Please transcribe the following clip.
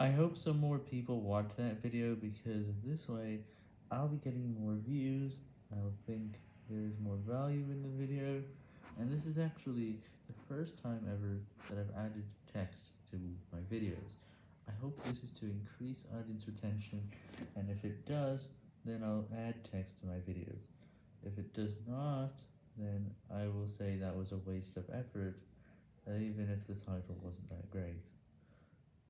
I hope some more people watch that video because this way I'll be getting more views, I'll think there's more value in the video, and this is actually the first time ever that I've added text to my videos. I hope this is to increase audience retention, and if it does, then I'll add text to my videos. If it does not, then I will say that was a waste of effort, even if the title wasn't that great.